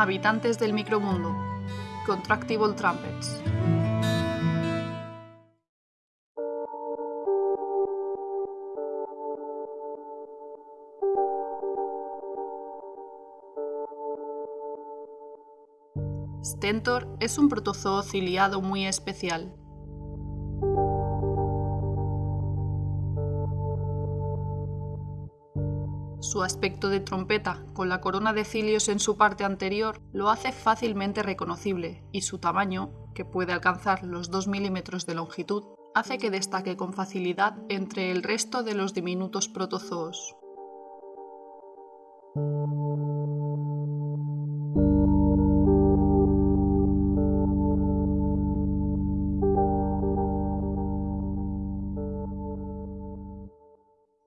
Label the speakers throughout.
Speaker 1: Habitantes del micromundo. Contractible Trumpets. Stentor es un protozoo ciliado muy especial. Su aspecto de trompeta, con la corona de cilios en su parte anterior, lo hace fácilmente reconocible, y su tamaño, que puede alcanzar los 2 milímetros de longitud, hace que destaque con facilidad entre el resto de los diminutos protozoos.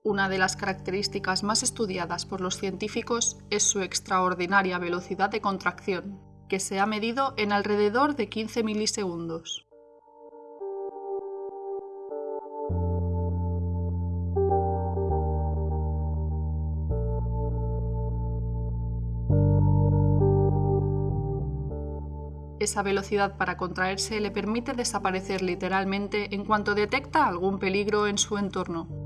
Speaker 1: Una de las características más estudiadas por los científicos es su extraordinaria velocidad de contracción, que se ha medido en alrededor de 15 milisegundos. Esa velocidad para contraerse le permite desaparecer literalmente en cuanto detecta algún peligro en su entorno.